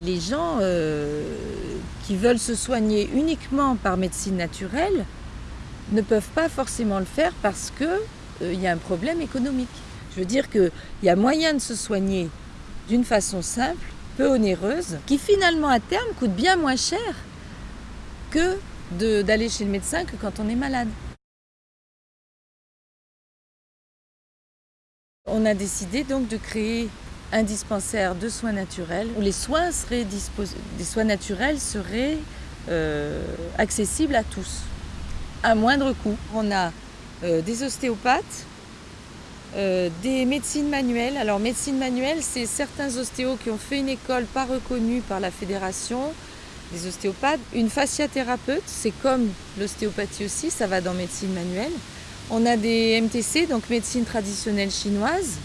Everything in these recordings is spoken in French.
Les gens euh, qui veulent se soigner uniquement par médecine naturelle ne peuvent pas forcément le faire parce qu'il euh, y a un problème économique. Je veux dire qu'il y a moyen de se soigner d'une façon simple, peu onéreuse, qui finalement à terme coûte bien moins cher que d'aller chez le médecin que quand on est malade. On a décidé donc de créer un dispensaire de soins naturels où les soins, des soins naturels seraient euh, accessibles à tous, à moindre coût. On a euh, des ostéopathes, euh, des médecines manuelles. Alors médecine manuelle, c'est certains ostéos qui ont fait une école pas reconnue par la fédération, des ostéopathes. Une fasciathérapeute, c'est comme l'ostéopathie aussi, ça va dans médecine manuelle. On a des MTC, donc médecine traditionnelle chinoise.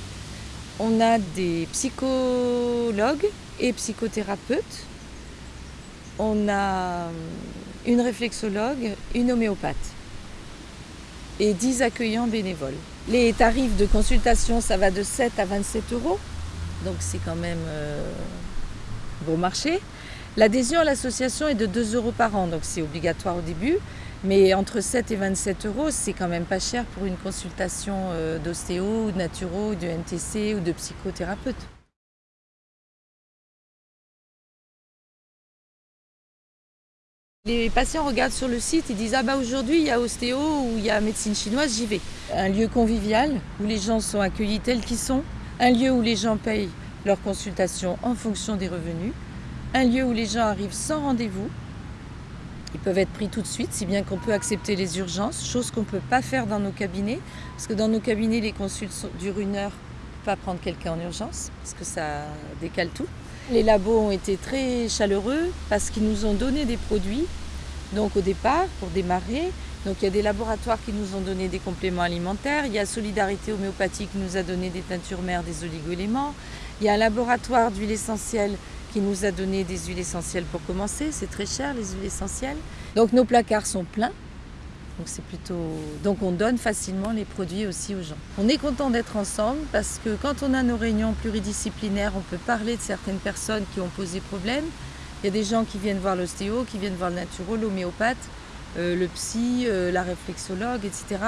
On a des psychologues et psychothérapeutes. On a une réflexologue, une homéopathe et 10 accueillants bénévoles. Les tarifs de consultation, ça va de 7 à 27 euros, donc c'est quand même euh, bon marché. L'adhésion à l'association est de 2 euros par an, donc c'est obligatoire au début. Mais entre 7 et 27 euros, c'est quand même pas cher pour une consultation euh, d'ostéo, de naturo, de NTC ou de psychothérapeute. Les patients regardent sur le site et disent « Ah bah aujourd'hui il y a ostéo ou il y a médecine chinoise, j'y vais ». Un lieu convivial où les gens sont accueillis tels qu'ils sont, un lieu où les gens payent leur consultation en fonction des revenus, un lieu où les gens arrivent sans rendez-vous, ils peuvent être pris tout de suite, si bien qu'on peut accepter les urgences, chose qu'on ne peut pas faire dans nos cabinets, parce que dans nos cabinets, les consultes durent une heure, pas prendre quelqu'un en urgence, parce que ça décale tout. Les labos ont été très chaleureux parce qu'ils nous ont donné des produits, donc au départ, pour démarrer. Donc il y a des laboratoires qui nous ont donné des compléments alimentaires, il y a Solidarité Homéopathie qui nous a donné des teintures mères, des oligoéléments, il y a un laboratoire d'huile essentielle qui nous a donné des huiles essentielles pour commencer. C'est très cher les huiles essentielles. Donc nos placards sont pleins. Donc c'est plutôt. Donc on donne facilement les produits aussi aux gens. On est content d'être ensemble parce que quand on a nos réunions pluridisciplinaires, on peut parler de certaines personnes qui ont posé problème. Il y a des gens qui viennent voir l'ostéo, qui viennent voir le naturo, l'homéopathe, euh, le psy, euh, la réflexologue, etc.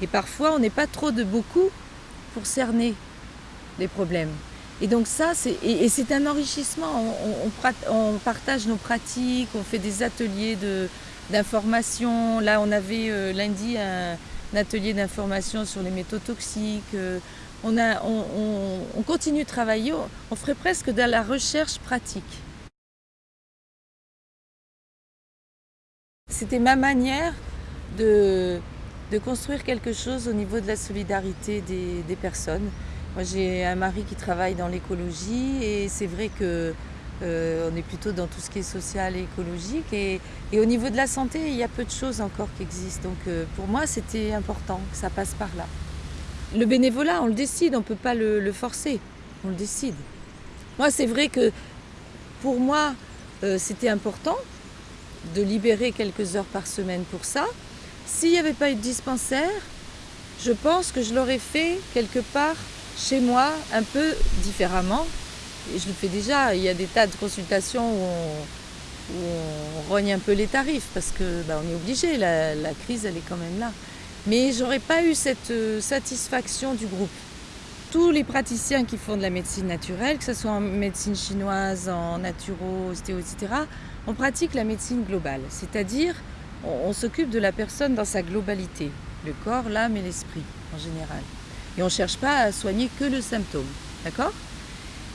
Et parfois on n'est pas trop de beaucoup pour cerner les problèmes. Et donc ça, c'est un enrichissement. On, partage nos pratiques, on fait des ateliers d'information. Là, on avait euh, lundi un, atelier d'information sur les métaux toxiques. Euh, on, a, on, continue de travailler, on ferait presque de la recherche pratique. C'était ma manière de, de, construire quelque chose au niveau de la solidarité des, des personnes. Moi j'ai un mari qui travaille dans l'écologie et c'est vrai que euh, on est plutôt dans tout ce qui est social et écologique. Et, au niveau de la santé, il y a peu de choses encore qui existent. Donc euh, pour moi, c'était important que ça passe par là. Le bénévolat, on le décide, on ne peut pas le, forcer. On le décide. Moi, c'est vrai que pour moi, euh, c'était important de libérer quelques heures par semaine pour ça. S'il n'y avait pas eu de dispensaire, je pense que je l'aurais fait quelque part chez moi un peu différemment. Et je le fais déjà, il y a des tas de consultations où on, rogne un peu les tarifs parce que bah, on est obligé, la, crise elle est quand même là. Mais j'aurais pas eu cette euh, satisfaction du groupe. Tous les praticiens qui font de la médecine naturelle, que ce soit en médecine chinoise, en naturo, ostéo, etc., on pratique la médecine globale, c'est-à-dire on s'occupe de la personne dans sa globalité, le corps, l'âme et l'esprit en général. Et on ne cherche pas à soigner que le symptôme. D'accord?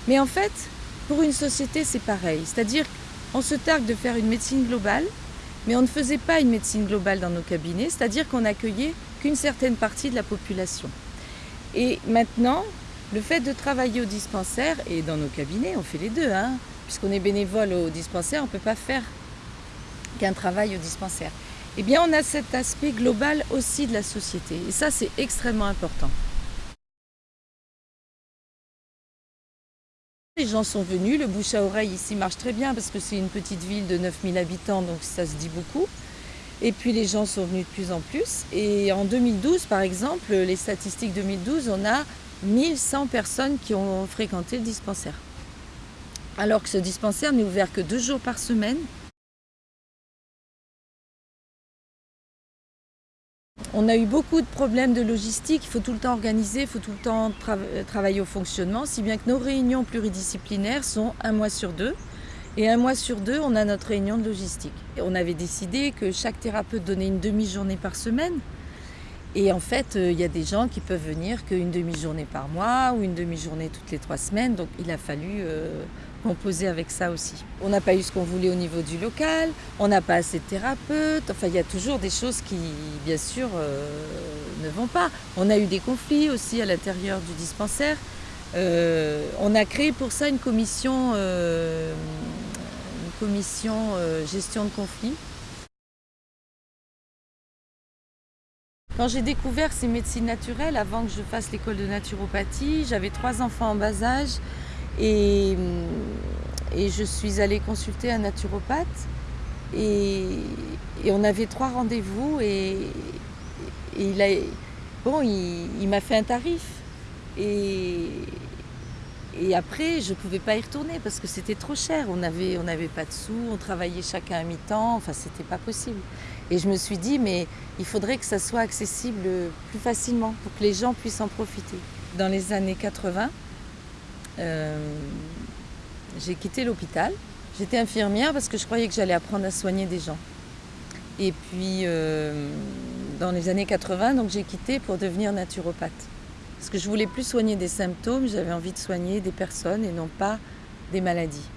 Mais en fait, pour une société, c'est pareil. C'est-à-dire qu'on se targue de faire une médecine globale, mais on ne faisait pas une médecine globale dans nos cabinets, c'est-à-dire qu'on n'accueillait qu'une certaine partie de la population. Et maintenant, le fait de travailler au dispensaire, et dans nos cabinets, on fait les deux, hein, puisqu'on est bénévole au dispensaire, on ne peut pas faire qu'un travail au dispensaire. Eh bien, on a cet aspect global aussi de la société. Et ça, c'est extrêmement important. Les gens sont venus, le bouche à oreille ici marche très bien parce que c'est une petite ville de 9000 habitants, donc ça se dit beaucoup. Et puis les gens sont venus de plus en plus. Et en 2012, par exemple, les statistiques 2012, on a 1100 personnes qui ont fréquenté le dispensaire. alors que ce dispensaire n'est ouvert que deux jours par semaine. On a eu beaucoup de problèmes de logistique, il faut tout le temps organiser, il faut tout le temps travailler au fonctionnement, si bien que nos réunions pluridisciplinaires sont un mois sur deux. Et un mois sur deux, on a notre réunion de logistique. On avait décidé que chaque thérapeute donnait une demi-journée par semaine. Et en fait, euh, il y a des gens qui peuvent venir qu'une demi-journée par mois ou une demi-journée toutes les trois semaines. Donc il a fallu euh, composer avec ça aussi. On n'a pas eu ce qu'on voulait au niveau du local, on n'a pas assez de thérapeutes. Enfin, il y a toujours des choses qui, bien sûr, euh, ne vont pas. On a eu des conflits aussi à l'intérieur du dispensaire. on a créé pour ça une commission, une commission gestion de conflits Quand j'ai découvert ces médecines naturelles, avant que je fasse l'école de naturopathie, j'avais trois enfants en bas âge et, et, je suis allée consulter un naturopathe et, on avait trois rendez-vous et, il a bon il, m'a fait un tarif et, et après je ne pouvais pas y retourner parce que c'était trop cher, on n'avait on pas de sous, on travaillait chacun à mi-temps, enfin c'était pas possible. Et je me suis dit, mais il faudrait que ça soit accessible plus facilement pour que les gens puissent en profiter. Dans les années 80, euh, j'ai quitté l'hôpital. J'étais infirmière parce que je croyais que j'allais apprendre à soigner des gens. Et puis, euh, dans les années 80, donc j'ai quitté pour devenir naturopathe. Parce que je voulais plus soigner des symptômes, j'avais envie de soigner des personnes et non pas des maladies.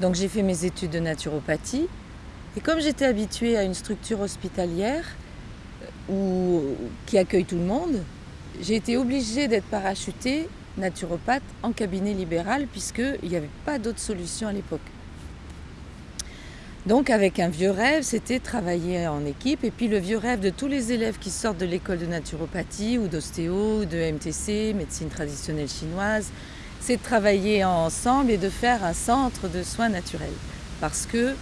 Donc j'ai fait mes études de naturopathie et comme j'étais habituée à une structure hospitalière euh, qui accueille tout le monde, j'ai été obligée d'être parachutée naturopathe en cabinet libéral puisqu'il n'y avait pas d'autre solution à l'époque. Donc avec un vieux rêve, c'était travailler en équipe et puis le vieux rêve de tous les élèves qui sortent de l'école de naturopathie ou d'ostéo, de MTC, médecine traditionnelle chinoise, c'est de travailler ensemble et de faire un centre de soins naturels. Parce que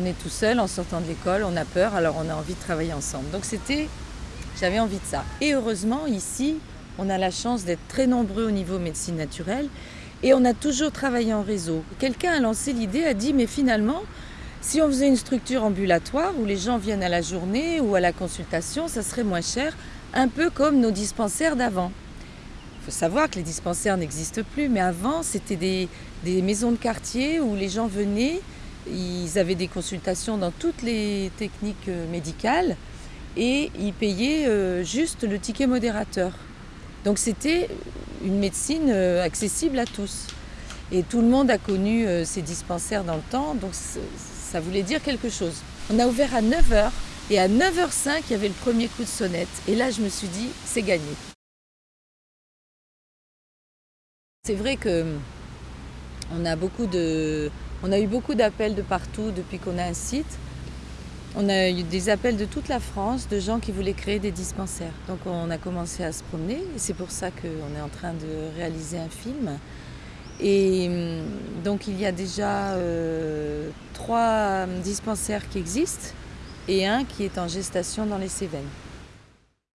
on est tout seul en sortant de l'école, on a peur, alors on a envie de travailler ensemble. Donc c'était, j'avais envie de ça. Et heureusement, ici, on a la chance d'être très nombreux au niveau médecine naturelle et on a toujours travaillé en réseau. Quelqu'un a lancé l'idée, a dit, mais finalement, si on faisait une structure ambulatoire où les gens viennent à la journée ou à la consultation, ça serait moins cher, un peu comme nos dispensaires d'avant. Il faut savoir que les dispensaires n'existent plus, mais avant, c'était des, maisons de quartier où les gens venaient ils avaient des consultations dans toutes les techniques euh, médicales et ils payaient euh, juste le ticket modérateur. Donc c'était une médecine euh, accessible à tous. Et tout le monde a connu ces dispensaires dans le temps, donc ça voulait dire quelque chose. On a ouvert à 9h et à 9h05, il y avait le premier coup de sonnette. Et là, je me suis dit, c'est gagné. C'est vrai que on a a eu beaucoup d'appels de partout depuis qu'on a un site. On a eu des appels de toute la France de gens qui voulaient créer des dispensaires. Donc on a commencé à se promener et c'est pour ça qu'on est en train de réaliser un film. Et hum, donc il y a déjà euh, trois dispensaires qui existent et un qui est en gestation dans les Cévennes.